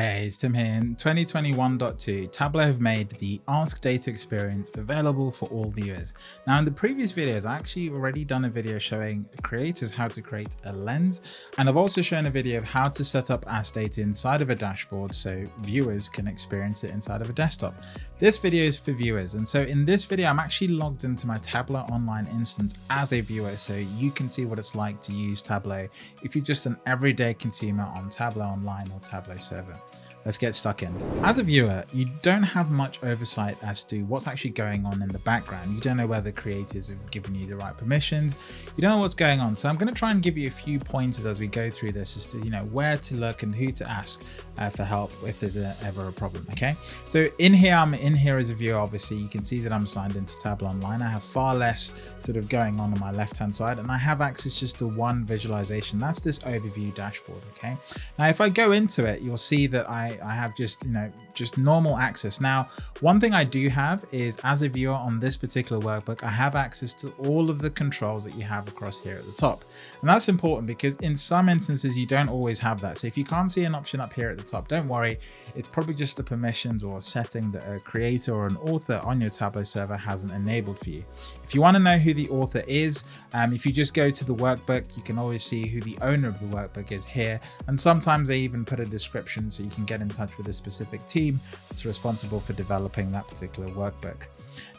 Hey, it's Tim here. In 2021.2, Tableau have made the Ask Data experience available for all viewers. Now, in the previous videos, I actually already done a video showing creators how to create a lens, and I've also shown a video of how to set up Ask Data inside of a dashboard so viewers can experience it inside of a desktop. This video is for viewers, and so in this video, I'm actually logged into my Tableau online instance as a viewer, so you can see what it's like to use Tableau if you're just an everyday consumer on Tableau Online or Tableau Server let's get stuck in. As a viewer, you don't have much oversight as to what's actually going on in the background. You don't know whether creators have given you the right permissions. You don't know what's going on. So I'm going to try and give you a few pointers as we go through this as to, you know, where to look and who to ask uh, for help if there's a, ever a problem. Okay. So in here, I'm in here as a viewer, obviously you can see that I'm signed into Tableau Online. I have far less sort of going on on my left hand side and I have access just to one visualization. That's this overview dashboard. Okay. Now, if I go into it, you'll see that I I, have just, you know, just normal access. Now, one thing I do have is as a viewer on this particular workbook, I have access to all of the controls that you have across here at the top. And that's important because in some instances, you don't always have that. So if you can't see an option up here at the top, don't worry. It's probably just the permissions or setting that a creator or an author on your Tableau server hasn't enabled for you. If you want to know who the author is, um, if you just go to the workbook, you can always see who the owner of the workbook is here. And sometimes they even put a description so you can get in touch with a specific team that's responsible for developing that particular workbook.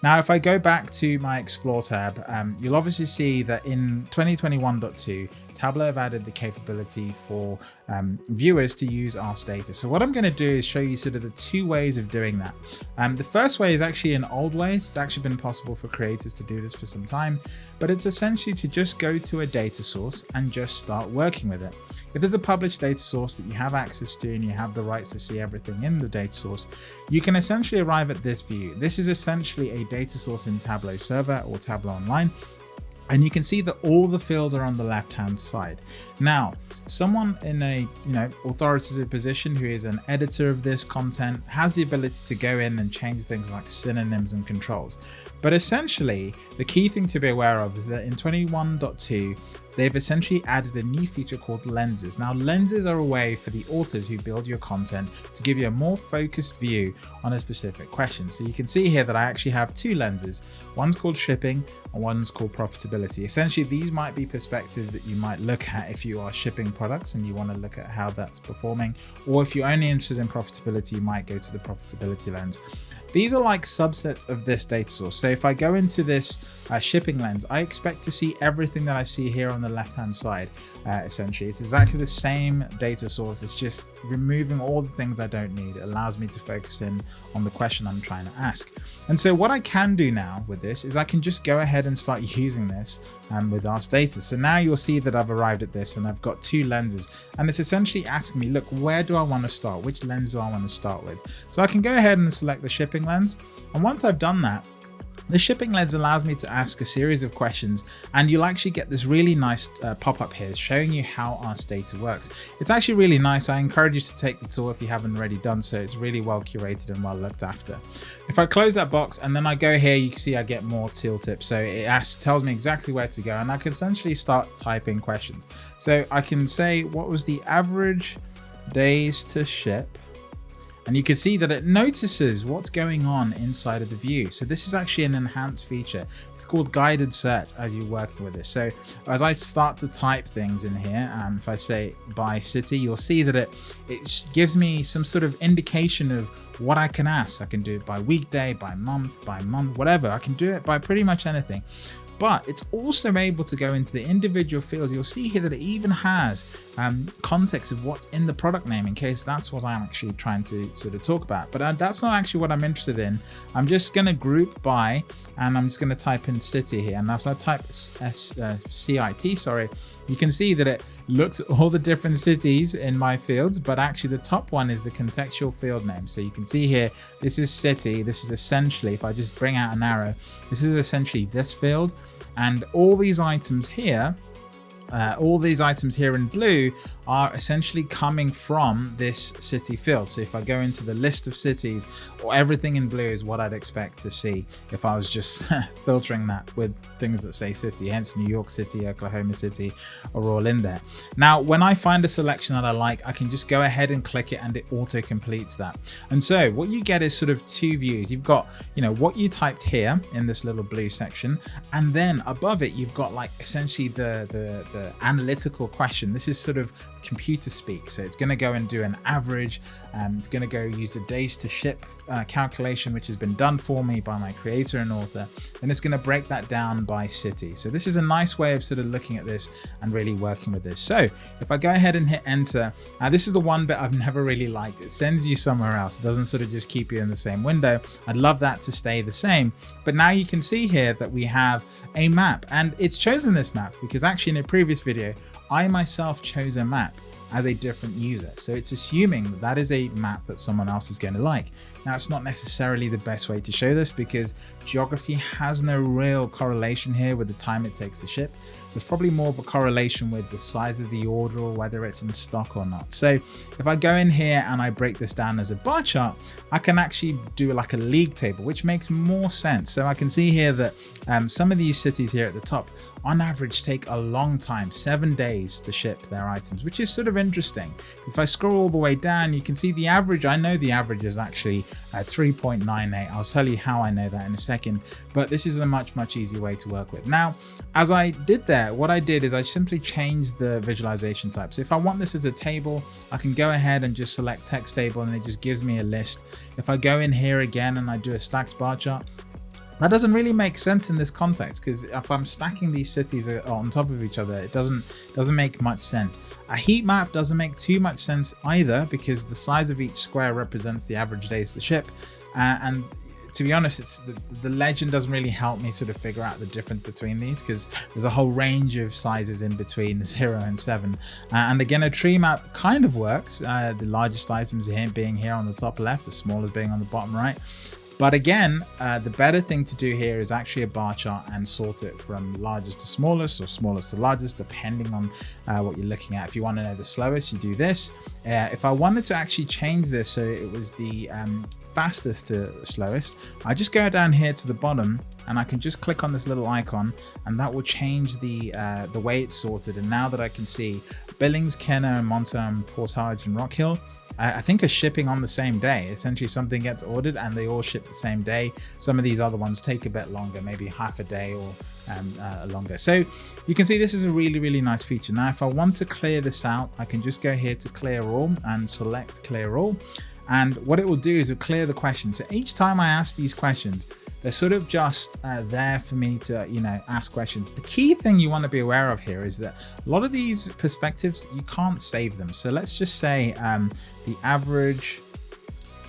Now, if I go back to my Explore tab, um, you'll obviously see that in 2021.2, Tableau have added the capability for um, viewers to use Ask Data. So what I'm going to do is show you sort of the two ways of doing that. Um, the first way is actually an old way. It's actually been possible for creators to do this for some time, but it's essentially to just go to a data source and just start working with it. If there's a published data source that you have access to and you have the rights to see everything in the data source, you can essentially arrive at this view. This is essentially a data source in Tableau Server or Tableau Online and you can see that all the fields are on the left hand side. Now, someone in a you know authoritative position who is an editor of this content has the ability to go in and change things like synonyms and controls. But essentially, the key thing to be aware of is that in 21.2, they've essentially added a new feature called lenses. Now, lenses are a way for the authors who build your content to give you a more focused view on a specific question. So you can see here that I actually have two lenses. One's called shipping and one's called profitability. Essentially, these might be perspectives that you might look at if you are shipping products and you want to look at how that's performing. Or if you're only interested in profitability, you might go to the profitability lens. These are like subsets of this data source. So if I go into this uh, shipping lens, I expect to see everything that I see here on the left hand side, uh, essentially. It's exactly the same data source. It's just removing all the things I don't need. It allows me to focus in on the question I'm trying to ask. And so what I can do now with this is I can just go ahead and start using this um, with Ask Data. So now you'll see that I've arrived at this and I've got two lenses and it's essentially asking me, look, where do I want to start? Which lens do I want to start with? So I can go ahead and select the shipping lens. And once I've done that, the shipping lens allows me to ask a series of questions and you'll actually get this really nice uh, pop-up here showing you how Ask Data works. It's actually really nice. I encourage you to take the tour if you haven't already done so. It's really well curated and well looked after. If I close that box and then I go here, you can see I get more tooltips. So it asks, tells me exactly where to go and I can essentially start typing questions. So I can say, what was the average days to ship and you can see that it notices what's going on inside of the view. So this is actually an enhanced feature. It's called guided search as you're working with this. So as I start to type things in here, and if I say by city, you'll see that it, it gives me some sort of indication of what I can ask. I can do it by weekday, by month, by month, whatever. I can do it by pretty much anything but it's also able to go into the individual fields. You'll see here that it even has um, context of what's in the product name in case that's what I'm actually trying to sort of talk about. But uh, that's not actually what I'm interested in. I'm just going to group by and I'm just going to type in city here. And if I type S, uh, CIT, sorry, you can see that it looks at all the different cities in my fields, but actually the top one is the contextual field name. So you can see here, this is city. This is essentially, if I just bring out an arrow, this is essentially this field. And all these items here, uh, all these items here in blue are essentially coming from this city field. So if I go into the list of cities, or everything in blue is what I'd expect to see if I was just filtering that with things that say city, hence New York City, Oklahoma City are all in there. Now, when I find a selection that I like, I can just go ahead and click it and it auto completes that. And so what you get is sort of two views. You've got, you know, what you typed here in this little blue section, and then above it, you've got like essentially the, the, the analytical question. This is sort of computer speak. So it's going to go and do an average. and it's going to go use the days to ship uh, calculation, which has been done for me by my creator and author. And it's going to break that down by city. So this is a nice way of sort of looking at this and really working with this. So if I go ahead and hit enter, uh, this is the one bit I've never really liked. It sends you somewhere else. It doesn't sort of just keep you in the same window. I'd love that to stay the same. But now you can see here that we have a map and it's chosen this map because actually in a previous video, I myself chose a map as a different user. So it's assuming that that is a map that someone else is going to like. Now, it's not necessarily the best way to show this because geography has no real correlation here with the time it takes to ship. There's probably more of a correlation with the size of the order or whether it's in stock or not. So if I go in here and I break this down as a bar chart, I can actually do like a league table, which makes more sense. So I can see here that um, some of these cities here at the top on average take a long time, seven days to ship their items, which is sort of interesting. If I scroll all the way down, you can see the average, I know the average is actually uh, 3.98. I'll tell you how I know that in a second, but this is a much, much easier way to work with. Now, as I did there, what I did is I simply changed the visualization type. So if I want this as a table, I can go ahead and just select text table and it just gives me a list. If I go in here again and I do a stacked bar chart, that doesn't really make sense in this context because if I'm stacking these cities on top of each other, it doesn't doesn't make much sense. A heat map doesn't make too much sense either because the size of each square represents the average days to ship. Uh, and to be honest, it's the, the, legend doesn't really help me sort of figure out the difference between these because there's a whole range of sizes in between zero and seven. Uh, and again, a tree map kind of works. Uh, the largest items here being here on the top left, the smallest being on the bottom right. But again, uh, the better thing to do here is actually a bar chart and sort it from largest to smallest or smallest to largest, depending on uh, what you're looking at. If you want to know the slowest, you do this. Uh, if I wanted to actually change this so it was the um, fastest to slowest, I just go down here to the bottom and I can just click on this little icon and that will change the uh, the way it's sorted. And now that I can see Billings, Kenner, Monterey, Portage, and Rock Hill, I think are shipping on the same day. Essentially something gets ordered and they all ship the same day. Some of these other ones take a bit longer, maybe half a day or um, uh, longer. So you can see this is a really, really nice feature. Now, if I want to clear this out, I can just go here to clear all and select clear all. And what it will do is it will clear the question. So each time I ask these questions, they're sort of just uh, there for me to, you know, ask questions. The key thing you want to be aware of here is that a lot of these perspectives, you can't save them. So let's just say um, the average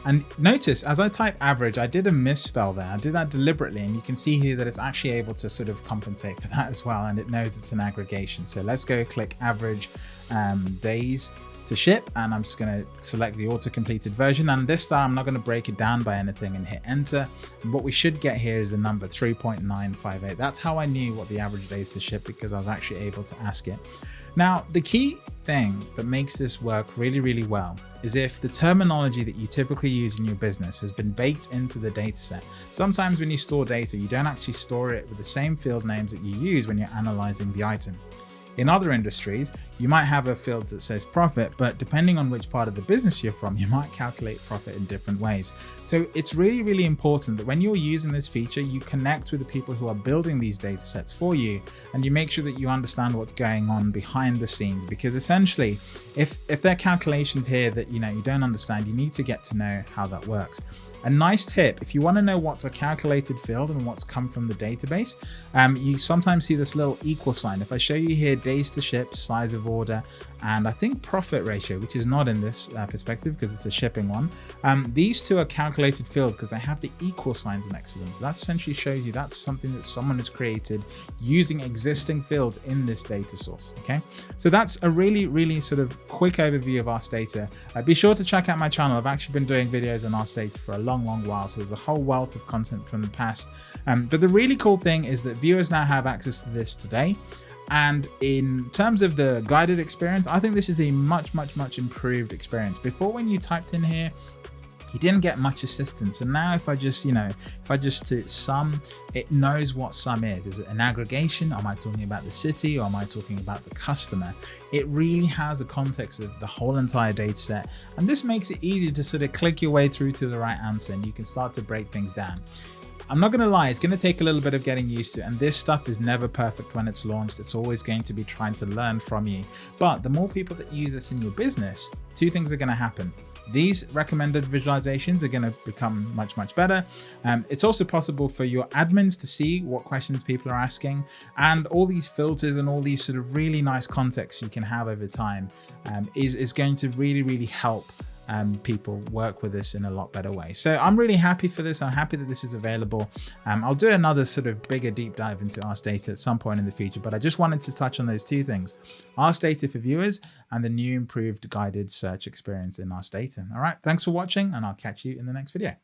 and notice as I type average, I did a misspell there. I did that deliberately and you can see here that it's actually able to sort of compensate for that as well. And it knows it's an aggregation. So let's go click average um, days to ship and I'm just going to select the auto completed version and this time I'm not going to break it down by anything and hit enter and what we should get here is the number 3.958 that's how I knew what the average days to ship because I was actually able to ask it now the key thing that makes this work really really well is if the terminology that you typically use in your business has been baked into the dataset. Sometimes when you store data you don't actually store it with the same field names that you use when you're analyzing the item. In other industries, you might have a field that says profit, but depending on which part of the business you're from, you might calculate profit in different ways. So it's really, really important that when you're using this feature, you connect with the people who are building these data sets for you, and you make sure that you understand what's going on behind the scenes, because essentially, if, if there are calculations here that you know you don't understand, you need to get to know how that works. A nice tip, if you want to know what's a calculated field and what's come from the database, um, you sometimes see this little equal sign. If I show you here days to ship, size of order, and I think profit ratio, which is not in this uh, perspective because it's a shipping one. Um, these two are calculated field because they have the equal signs next to them. So that essentially shows you that's something that someone has created using existing fields in this data source. Okay, so that's a really, really sort of quick overview of Ask Data. Uh, be sure to check out my channel. I've actually been doing videos on Ask Data for a long, long long while. So there's a whole wealth of content from the past. Um, but the really cool thing is that viewers now have access to this today. And in terms of the guided experience, I think this is a much, much, much improved experience. Before when you typed in here, you didn't get much assistance. And now if I just, you know, if I just to sum, it knows what sum is. Is it an aggregation? Am I talking about the city or am I talking about the customer? It really has a context of the whole entire data set. And this makes it easy to sort of click your way through to the right answer and you can start to break things down. I'm not going to lie, it's going to take a little bit of getting used to, and this stuff is never perfect when it's launched. It's always going to be trying to learn from you. But the more people that use this in your business, two things are going to happen. These recommended visualizations are going to become much, much better. Um, it's also possible for your admins to see what questions people are asking and all these filters and all these sort of really nice contexts you can have over time um, is, is going to really, really help um, people work with this in a lot better way. So I'm really happy for this. I'm happy that this is available. Um, I'll do another sort of bigger deep dive into Ask Data at some point in the future, but I just wanted to touch on those two things. Ask Data for viewers and the new improved guided search experience in Ask Data. All right, thanks for watching and I'll catch you in the next video.